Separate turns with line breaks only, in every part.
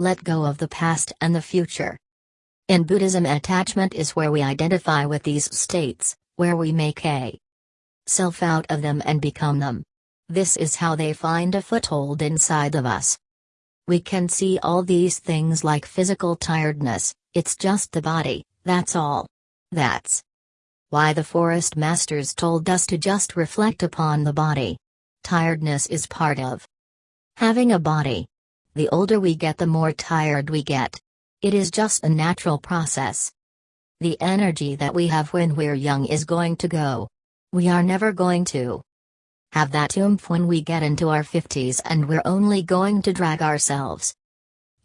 Let go of the past and the future. In Buddhism, attachment is where we identify with these states, where we make a self out of them and become them. This is how they find a foothold inside of us. We can see all these things like physical tiredness, it's just the body, that's all. That's why the forest masters told us to just reflect upon the body. Tiredness is part of having a body. The older we get, the more tired we get. It is just a natural process. The energy that we have when we're young is going to go. We are never going to have that oomph when we get into our 50s and we're only going to drag ourselves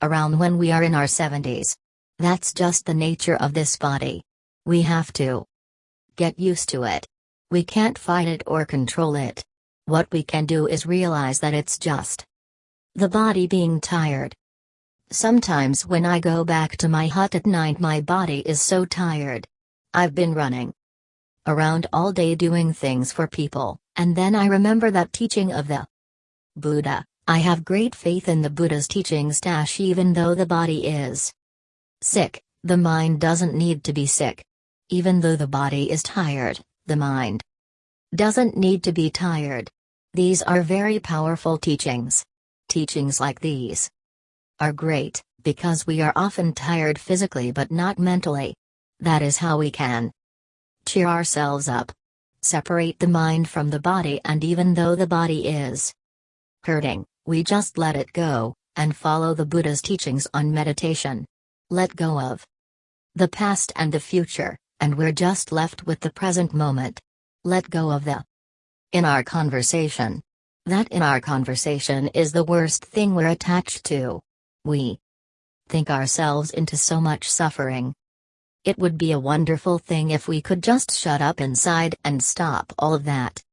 around when we are in our 70s. That's just the nature of this body. We have to get used to it. We can't fight it or control it. What we can do is realize that it's just the body being tired. Sometimes when I go back to my hut at night, my body is so tired. I've been running around all day doing things for people, and then I remember that teaching of the Buddha. I have great faith in the Buddha's teachings dash even though the body is sick, the mind doesn't need to be sick. Even though the body is tired, the mind doesn't need to be tired. These are very powerful teachings. Teachings like these are great, because we are often tired physically but not mentally. That is how we can cheer ourselves up. Separate the mind from the body, and even though the body is hurting, we just let it go, and follow the Buddha's teachings on meditation. Let go of the past and the future, and we're just left with the present moment. Let go of the in our conversation. That in our conversation is the worst thing we're attached to. We think ourselves into so much suffering. It would be a wonderful thing if we could just shut up inside and stop all of that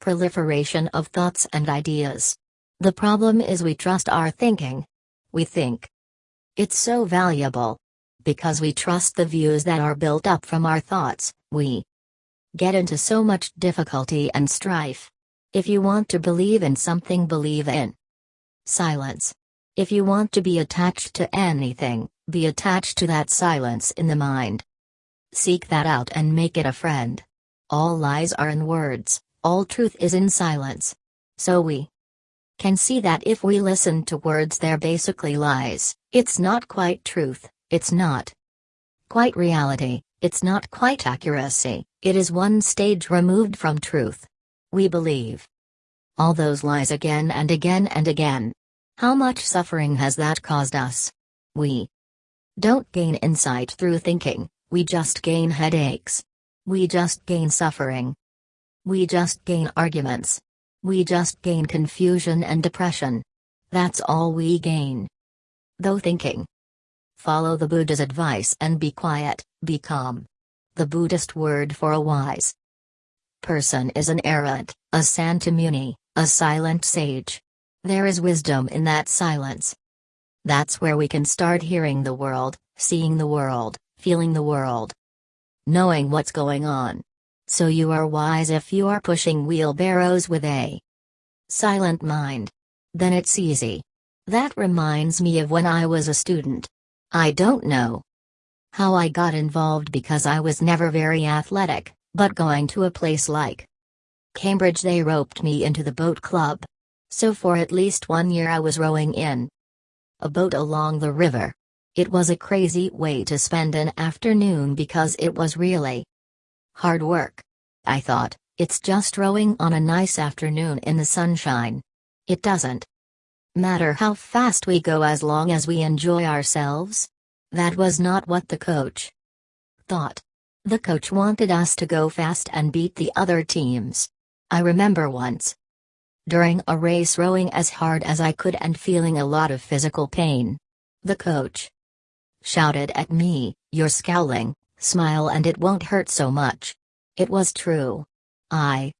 proliferation of thoughts and ideas. The problem is we trust our thinking. We think it's so valuable. Because we trust the views that are built up from our thoughts, we get into so much difficulty and strife. If you want to believe in something, believe in silence. If you want to be attached to anything, be attached to that silence in the mind. Seek that out and make it a friend. All lies are in words, all truth is in silence. So we can see that if we listen to words, they're basically lies, it's not quite truth, it's not quite reality, it's not quite accuracy, it is one stage removed from truth. We believe all those lies again and again and again. How much suffering has that caused us? We don't gain insight through thinking, we just gain headaches. We just gain suffering. We just gain arguments. We just gain confusion and depression. That's all we gain. Though thinking. Follow the Buddha's advice and be quiet, be calm. The Buddhist word for a wise person is an arhat, a santamuni, a silent sage. There is wisdom in that silence. That's where we can start hearing the world, seeing the world, feeling the world, knowing what's going on. So you are wise if you are pushing wheelbarrows with a silent mind. Then it's easy. That reminds me of when I was a student. I don't know how I got involved because I was never very athletic, but going to a place like Cambridge they roped me into the boat club. So for at least one year I was rowing in a boat along the river. It was a crazy way to spend an afternoon because it was really hard work. I thought, it's just rowing on a nice afternoon in the sunshine. It doesn't matter how fast we go as long as we enjoy ourselves. That was not what the coach thought. The coach wanted us to go fast and beat the other teams. I remember once during a race rowing as hard as I could and feeling a lot of physical pain. The coach shouted at me, You're scowling, smile and it won't hurt so much. It was true. I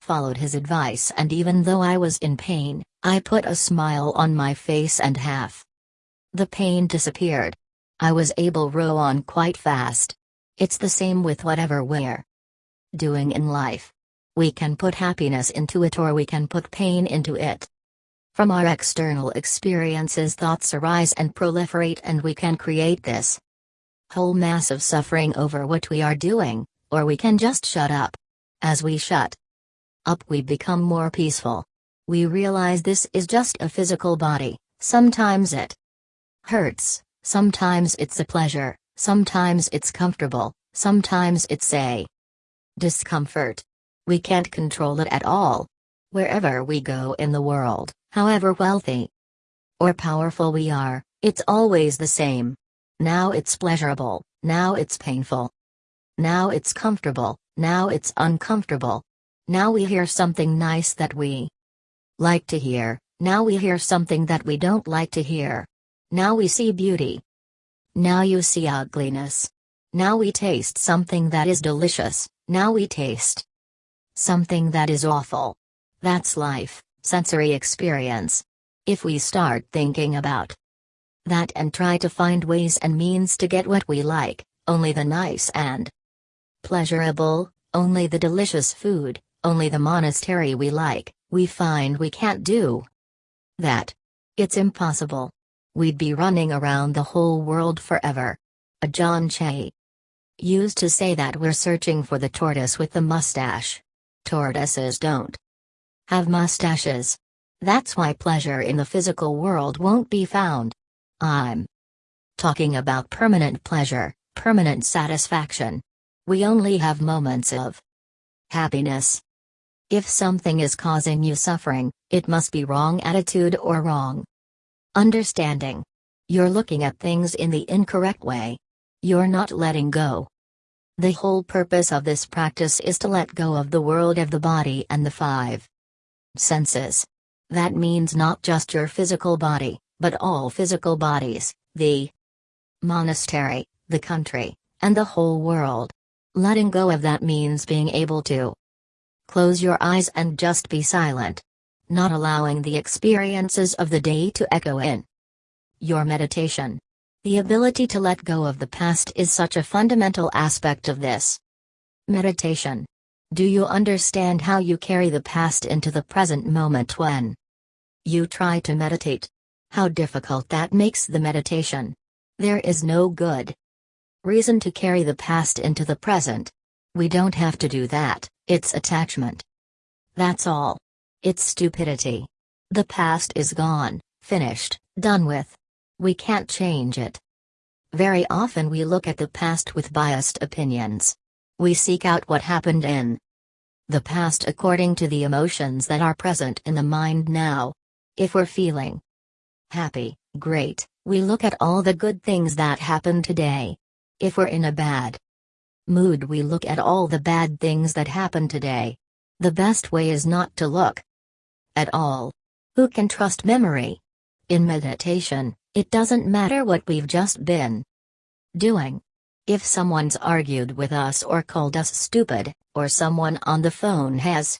followed his advice and even though I was in pain, I put a smile on my face and half the pain disappeared. I was able to row on quite fast. It's the same with whatever we're doing in life. We can put happiness into it or we can put pain into it. From our external experiences, thoughts arise and proliferate, and we can create this whole mass of suffering over what we are doing, or we can just shut up. As we shut up, we become more peaceful. We realize this is just a physical body, sometimes it hurts, sometimes it's a pleasure, sometimes it's comfortable, sometimes it's a discomfort. We can't control it at all. Wherever we go in the world, however wealthy or powerful we are, it's always the same. Now it's pleasurable, now it's painful. Now it's comfortable, now it's uncomfortable. Now we hear something nice that we like to hear, now we hear something that we don't like to hear. Now we see beauty. Now you see ugliness. Now we taste something that is delicious, now we taste something that is awful. That's life, sensory experience. If we start thinking about that and try to find ways and means to get what we like, only the nice and pleasurable, only the delicious food, only the monastery we like, we find we can't do that. It's impossible. We'd be running around the whole world forever. Ajahn Chah used to say that we're searching for the tortoise with the mustache. Tortoises don't have mustaches. That's why pleasure in the physical world won't be found. I'm talking about permanent pleasure, permanent satisfaction. We only have moments of happiness. If something is causing you suffering, it must be wrong attitude or wrong understanding. You're looking at things in the incorrect way. You're not letting go. The whole purpose of this practice is to let go of the world of the body and the five senses. That means not just your physical body, but all physical bodies, the monastery, the country, and the whole world. Letting go of that means being able to close your eyes and just be silent. Not allowing the experiences of the day to echo in your meditation. The ability to let go of the past is such a fundamental aspect of this meditation. Do you understand how you carry the past into the present moment when you try to meditate? How difficult that makes the meditation. There is no good reason to carry the past into the present. We don't have to do that, it's attachment. That's all. It's stupidity. The past is gone, finished, done with. We can't change it. Very often we look at the past with biased opinions. We seek out what happened in the past according to the emotions that are present in the mind now. If we're feeling happy, great, we look at all the good things that happened today. If we're in a bad mood, we look at all the bad things that happened today. The best way is not to look at all. Who can trust memory? In meditation, it doesn't matter what we've just been doing. If someone's argued with us or called us stupid, or someone on the phone has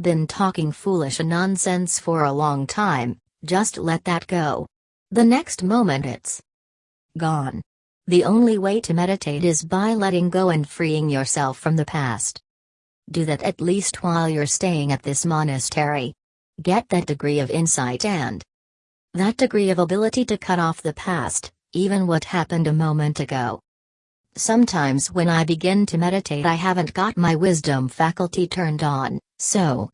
been talking foolish nonsense for a long time, just let that go. The next moment it's gone. The only way to meditate is by letting go and freeing yourself from the past. Do that at least while you're staying at this monastery. Get that degree of insight and that degree of ability to cut off the past, even what happened a moment ago. Sometimes when I begin to meditate, I haven't got my wisdom faculty turned on, so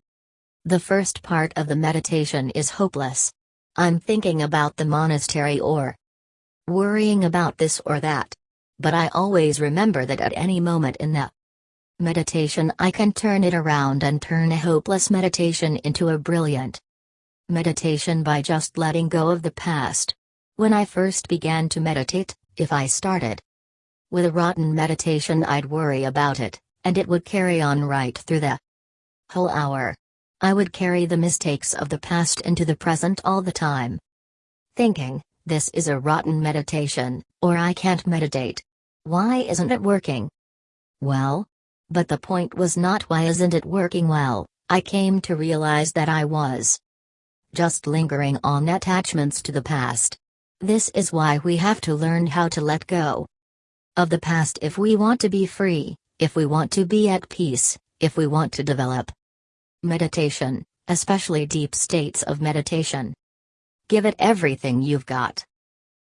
the first part of the meditation is hopeless. I'm thinking about the monastery or worrying about this or that. But I always remember that at any moment in the meditation I can turn it around and turn a hopeless meditation into a brilliant meditation by just letting go of the past. When I first began to meditate, if I started with a rotten meditation, I'd worry about it, and it would carry on right through the whole hour. I would carry the mistakes of the past into the present all the time. Thinking, this is a rotten meditation, or I can't meditate. Why isn't it working? Well? But the point was not why isn't it working well, I came to realize that I was just lingering on attachments to the past. This is why we have to learn how to let go of the past if we want to be free, if we want to be at peace, if we want to develop meditation, especially deep states of meditation. Give it everything you've got.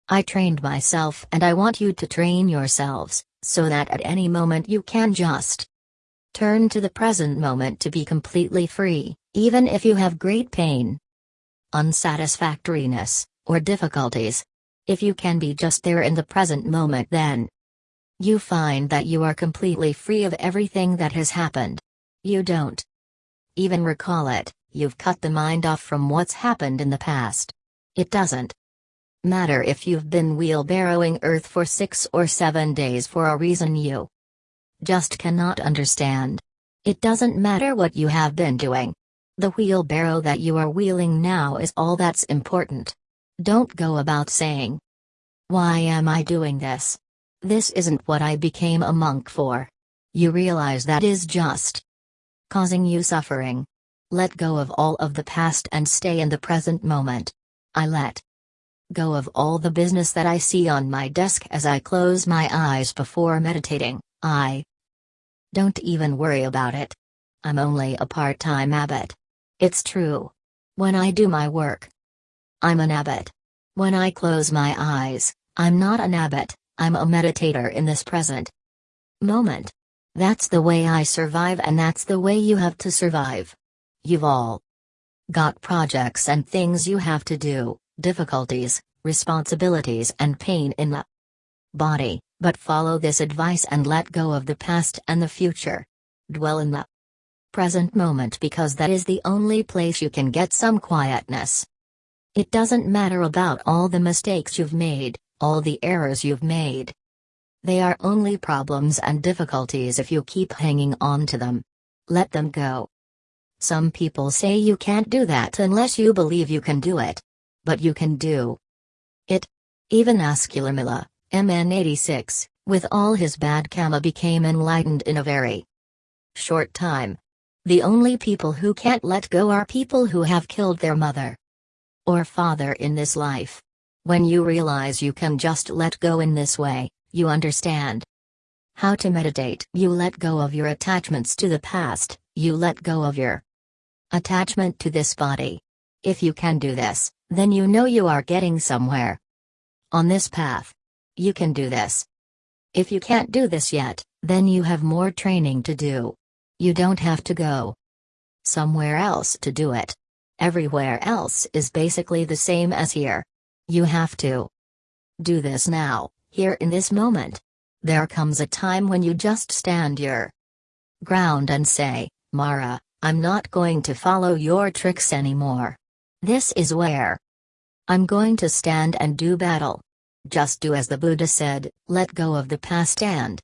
I trained myself and I want you to train yourselves, so that at any moment you can just turn to the present moment to be completely free, even if you have great pain, unsatisfactoriness, or difficulties. If you can be just there in the present moment, then you find that you are completely free of everything that has happened. You don't even recall it, you've cut the mind off from what's happened in the past. It doesn't matter if you've been wheelbarrowing Earth for six or seven days for a reason you just cannot understand. It doesn't matter what you have been doing. The wheelbarrow that you are wheeling now is all that's important. Don't go about saying, Why am I doing this? This isn't what I became a monk for. You realize that is just causing you suffering. Let go of all of the past and stay in the present moment. I let go of all the business that I see on my desk as I close my eyes before meditating. I don't even worry about it. I'm only a part time abbot. It's true. When I do my work, I'm an abbot. When I close my eyes, I'm not an abbot, I'm a meditator in this present moment. That's the way I survive, and that's the way you have to survive. You've all got projects and things you have to do, difficulties, responsibilities, and pain in the body, but follow this advice and let go of the past and the future. Dwell in the present moment because that is the only place you can get some quietness. It doesn't matter about all the mistakes you've made, all the errors you've made. They are only problems and difficulties if you keep hanging on to them. Let them go. Some people say you can't do that unless you believe you can do it. But you can do it. Even Angulimala, MN86, with all his bad karma became enlightened in a very short time. The only people who can't let go are people who have killed their mother or father in this life. When you realize you can just let go in this way, you understand how to meditate. You let go of your attachments to the past, you let go of your attachment to this body. If you can do this, then you know you are getting somewhere. On this path. You can do this. If you can't do this yet, then you have more training to do. You don't have to go somewhere else to do it. Everywhere else is basically the same as here. You have to do this now, here in this moment. There comes a time when you just stand your ground and say, Mara, I'm not going to follow your tricks anymore. This is where I'm going to stand and do battle. Just do as the Buddha said, let go of the past and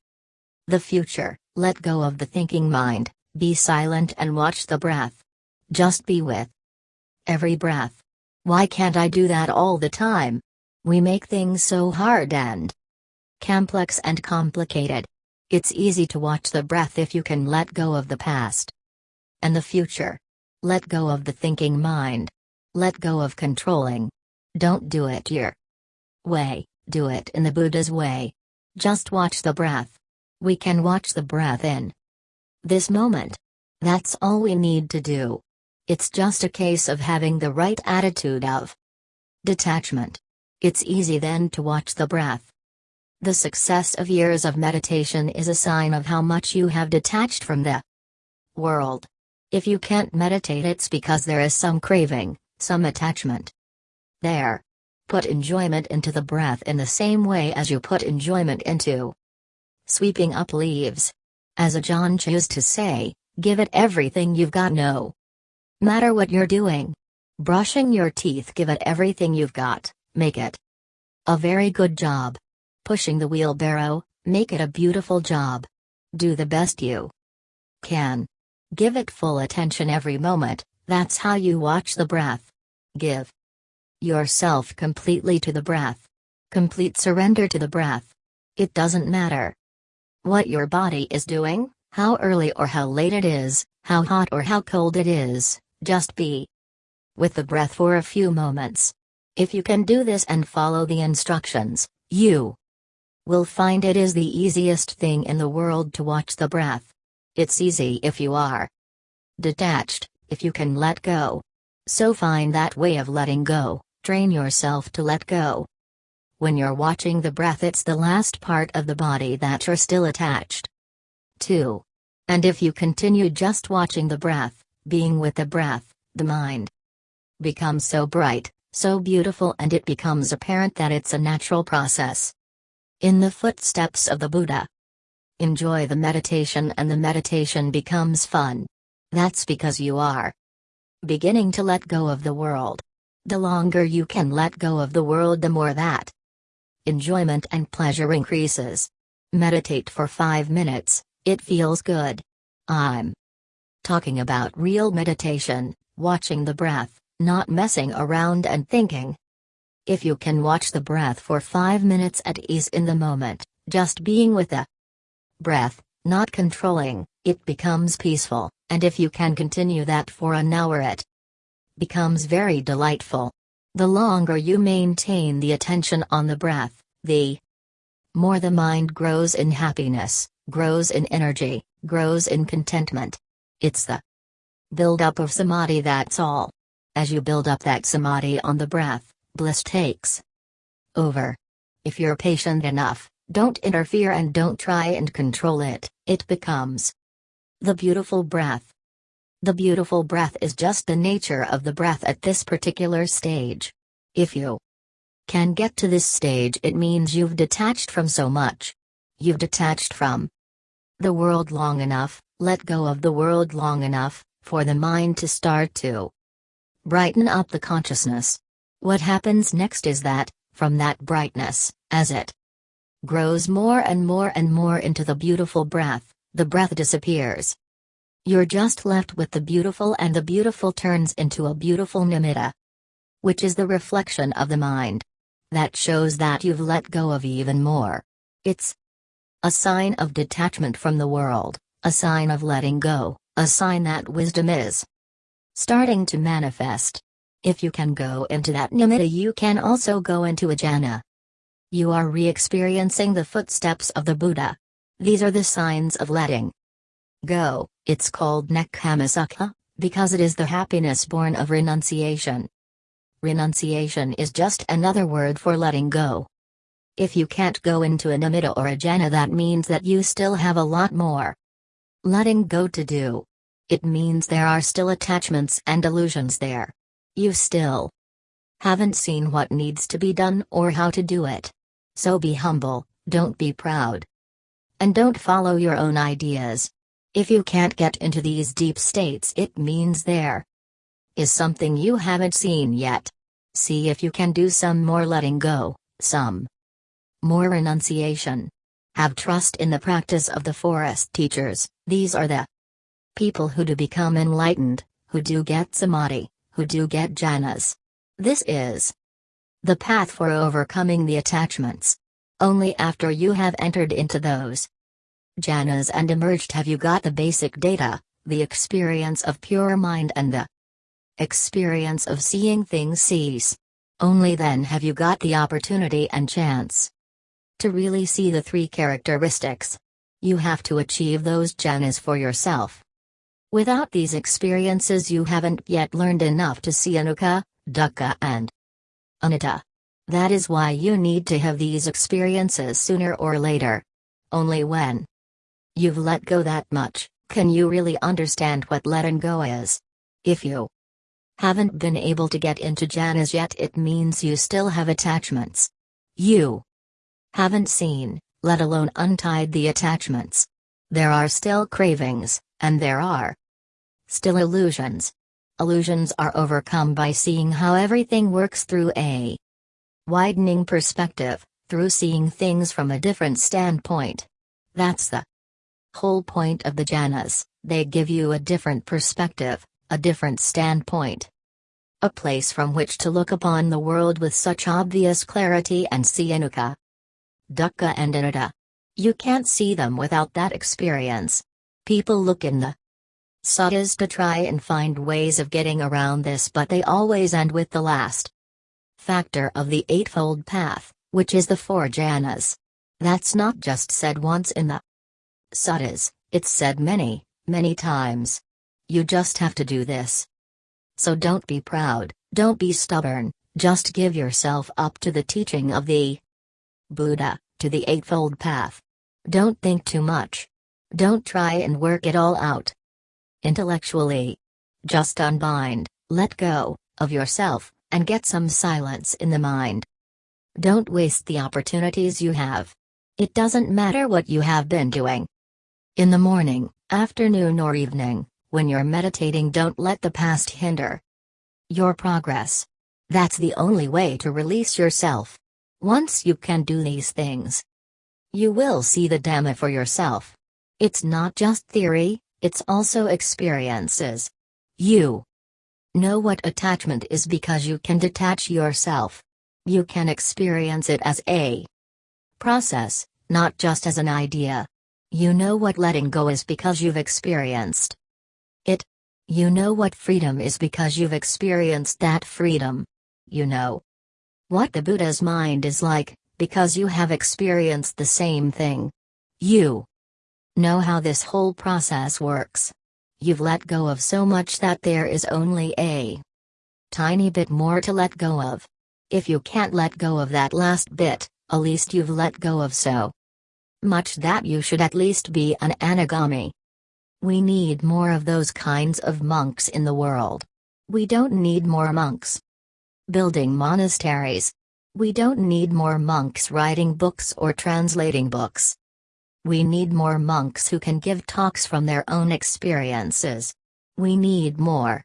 the future, let go of the thinking mind, be silent and watch the breath. Just be with every breath. Why can't I do that all the time? We make things so hard and complex and complicated. It's easy to watch the breath if you can let go of the past and the future. Let go of the thinking mind. Let go of controlling. Don't do it your way, do it in the Buddha's way. Just watch the breath. We can watch the breath in this moment. That's all we need to do. It's just a case of having the right attitude of detachment. It's easy then to watch the breath. The success of years of meditation is a sign of how much you have detached from the world. If you can't meditate, it's because there is some craving, some attachment. There. Put enjoyment into the breath in the same way as you put enjoyment into sweeping up leaves. As Ajahn chose to say, give it everything you've got no matter what you're doing. Brushing your teeth give it everything you've got, make it a very good job. Pushing the wheelbarrow, make it a beautiful job. Do the best you can. Give it full attention every moment, that's how you watch the breath. Give yourself completely to the breath. Complete surrender to the breath. It doesn't matter what your body is doing, how early or how late it is, how hot or how cold it is, just be with the breath for a few moments. If you can do this and follow the instructions, you will find it is the easiest thing in the world to watch the breath. It's easy if you are detached, if you can let go. So find that way of letting go, train yourself to let go. When you're watching the breath, it's the last part of the body that you're still attached to. And if you continue just watching the breath, being with the breath, the mind becomes so bright, so beautiful, and it becomes apparent that it's a natural process. In the footsteps of the Buddha. Enjoy the meditation, and the meditation becomes fun. That's because you are beginning to let go of the world. The longer you can let go of the world, the more that enjoyment and pleasure increases. Meditate for 5 minutes, it feels good. I'm talking about real meditation, watching the breath, not messing around and thinking. If you can watch the breath for 5 minutes at ease in the moment, just being with the breath, not controlling, it becomes peaceful, and if you can continue that for an hour, it becomes very delightful. The longer you maintain the attention on the breath, the more the mind grows in happiness grows in energy, grows in contentment. It's the build up of samadhi, that's all. As you build up that samadhi on the breath, bliss takes over. If you're patient enough, don't interfere and don't try and control it, it becomes the beautiful breath. The beautiful breath is just the nature of the breath at this particular stage. If you can get to this stage, it means you've detached from so much. You've detached from the world long enough, let go of the world long enough, for the mind to start to brighten up the consciousness. What happens next is that, from that brightness, as it grows more and more and more into the beautiful breath, the breath disappears. You're just left with the beautiful, and the beautiful turns into a beautiful nimitta, which is the reflection of the mind. That shows that you've let go of even more. It's a sign of detachment from the world, a sign of letting go, a sign that wisdom is starting to manifest. If you can go into that nimitta, you can also go into a jhana. You are re experiencing the footsteps of the Buddha. These are the signs of letting go. It's called Nekkhammasukha, because it is the happiness born of renunciation. Renunciation is just another word for letting go. If you can't go into a nimitta or a jhana, that means that you still have a lot more letting go to do. It means there are still attachments and illusions there. You still haven't seen what needs to be done or how to do it. So be humble, don't be proud. And don't follow your own ideas. If you can't get into these deep states, it means there is something you haven't seen yet. See if you can do some more letting go, some more renunciation. Have trust in the practice of the forest teachers, these are the people who do become enlightened, who do get samadhi, who do get jhanas. This is the path for overcoming the attachments. Only after you have entered into those jhanas and emerged have you got the basic data, the experience of pure mind and the experience of seeing things cease. Only then have you got the opportunity and chance to really see the three characteristics. You have to achieve those jhanas for yourself. Without these experiences, you haven't yet learned enough to see anicca, dukkha, and anatta. That is why you need to have these experiences sooner or later. Only when you've let go that much, can you really understand what letting go is. If you haven't been able to get into jhanas yet, it means you still have attachments. You haven't seen, let alone untied the attachments. There are still cravings, and there are still illusions. Illusions are overcome by seeing how everything works through a widening perspective, through seeing things from a different standpoint. That's the whole point of the jhanas, they give you a different perspective, a different standpoint. A place from which to look upon the world with such obvious clarity and see anicca, dukkha and anatta. You can't see them without that experience. People look in the suttas to try and find ways of getting around this, but they always end with the last factor of the Eightfold Path, which is the four jhanas. That's not just said once in the suttas, it's said many, many times. You just have to do this. So don't be proud, don't be stubborn, just give yourself up to the teaching of the Buddha, to the Eightfold Path. Don't think too much. Don't try and work it all out. Intellectually. Just unbind, let go, of yourself, and get some silence in the mind. Don't waste the opportunities you have. It doesn't matter what you have been doing. In the morning, afternoon, or evening, when you're meditating, don't let the past hinder your progress. That's the only way to release yourself. Once you can do these things, you will see the Dhamma for yourself. It's not just theory, it's also experiences. You know what attachment is because you can detach yourself. You can experience it as a process, not just as an idea. You know what letting go is because you've experienced it. You know what freedom is because you've experienced that freedom. You know what the Buddha's mind is like, because you have experienced the same thing. You know how this whole process works. You've let go of so much that there is only a tiny bit more to let go of. If you can't let go of that last bit, at least you've let go of so much that you should at least be an anagami. We need more of those kinds of monks in the world. We don't need more monks building monasteries. We don't need more monks writing books or translating books. We need more monks who can give talks from their own experiences. We need more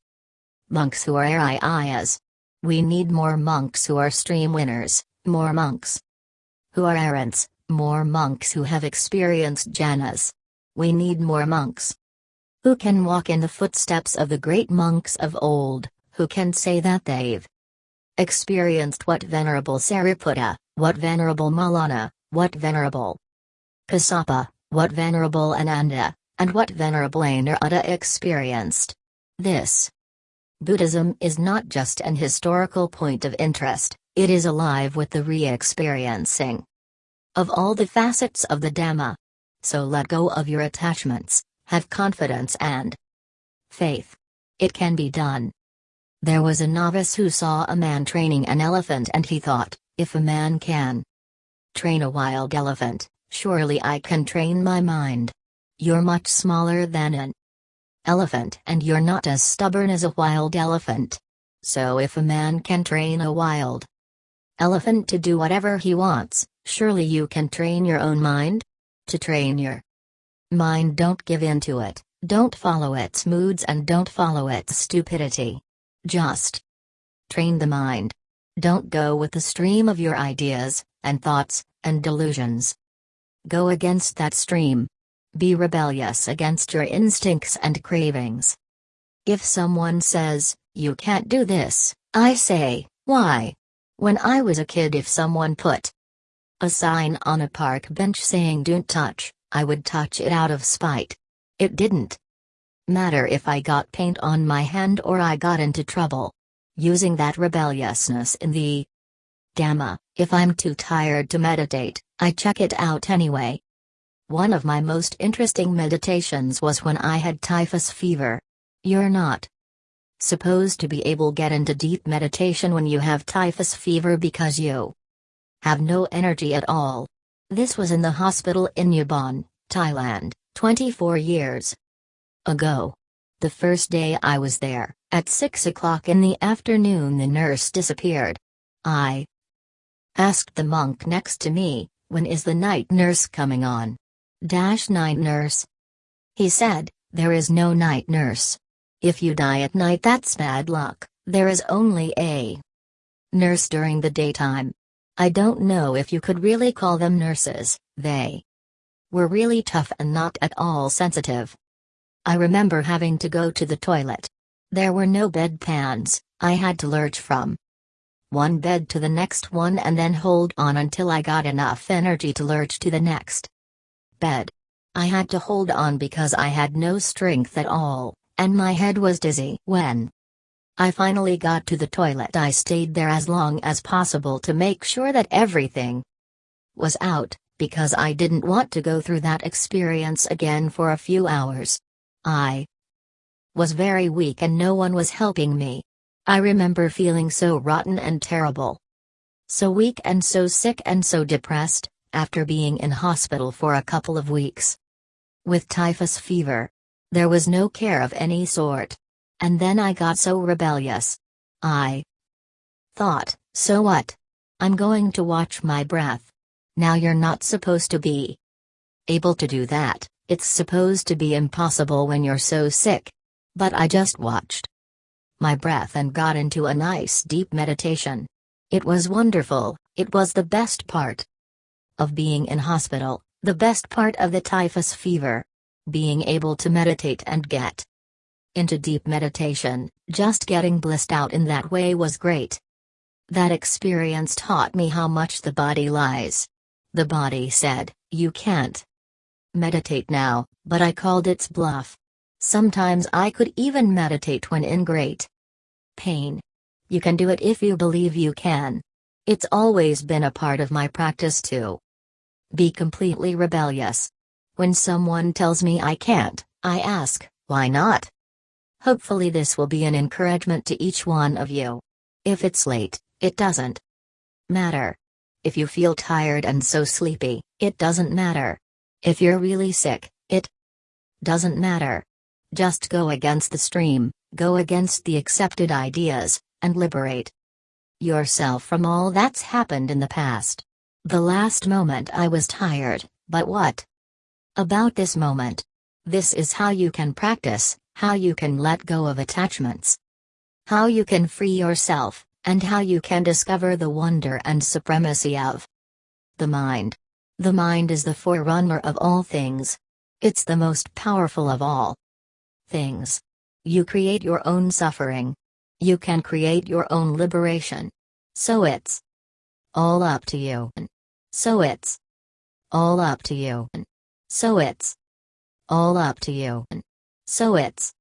monks who are Ariyas, we need more monks who are stream winners, more monks who are arahants, more monks who have experienced jhanas. We need more monks who can walk in the footsteps of the great monks of old, who can say that they've experienced what Venerable Sariputta, what Venerable Moggallana, what Venerable Kassapa, what Venerable Ananda, and what Venerable Anuruddha experienced. This Buddhism is not just an historical point of interest, it is alive with the re experiencing of all the facets of the Dhamma. So let go of your attachments, have confidence and faith. It can be done. There was a novice who saw a man training an elephant and he thought, if a man can train a wild elephant, surely I can train my mind. You're much smaller than an elephant and you're not as stubborn as a wild elephant. So if a man can train a wild elephant to do whatever he wants, surely you can train your own mind? To train your mind don't give in to it, don't follow its moods and don't follow its stupidity. Just train the mind. Don't go with the stream of your ideas, and thoughts, and delusions. Go against that stream, be rebellious against your instincts and cravings. If someone says, you can't do this, I say, why? When I was a kid, if someone put a sign on a park bench saying don't touch, I would touch it out of spite. It didn't matter if I got paint on my hand or I got into trouble. Using that rebelliousness in the Dhamma, if I'm too tired to meditate, I check it out anyway. One of my most interesting meditations was when I had typhus fever. You're not supposed to be able get into deep meditation when you have typhus fever because you have no energy at all. This was in the hospital in Ubon, Thailand, 24 years ago. The first day I was there, at 6 o'clock in the afternoon the nurse disappeared. I asked the monk next to me, when is the night nurse coming on? Dash night nurse. He said, There is no night nurse. If you die at night, that's bad luck, there is only a nurse during the daytime. I don't know if you could really call them nurses, they were really tough and not at all sensitive. I remember having to go to the toilet. There were no bedpans, I had to lurch from one bed to the next one and then hold on until I got enough energy to lurch to the next bed. I had to hold on because I had no strength at all, and my head was dizzy. When I finally got to the toilet, I stayed there as long as possible to make sure that everything was out, because I didn't want to go through that experience again for a few hours. I was very weak and no one was helping me. I remember feeling so rotten and terrible. So weak and so sick and so depressed, after being in hospital for a couple of weeks. With typhus fever. There was no care of any sort. And then I got so rebellious. I thought, so what? I'm going to watch my breath. Now you're not supposed to be able to do that, it's supposed to be impossible when you're so sick. But I just watched my breath and got into a nice deep meditation. It was wonderful, it was the best part of being in hospital, the best part of the typhus fever. Being able to meditate and get into deep meditation, just getting blissed out in that way was great. That experience taught me how much the body lies. The body said, You can't meditate now, but I called its bluff. Sometimes I could even meditate when in great pain. You can do it if you believe you can. It's always been a part of my practice to be completely rebellious. When someone tells me I can't, I ask, why not? Hopefully, this will be an encouragement to each one of you. If it's late, it doesn't matter. If you feel tired and so sleepy, it doesn't matter. If you're really sick, it doesn't matter. Just go against the stream, go against the accepted ideas, and liberate yourself from all that's happened in the past. The last moment I was tired, but what about this moment? This is how you can practice, how you can let go of attachments, how you can free yourself, and how you can discover the wonder and supremacy of the mind. The mind is the forerunner of all things. It's the most powerful of all things. You create your own suffering, you can create your own liberation. So it's all up to you. So it's all up to you. So it's all up to you. So it's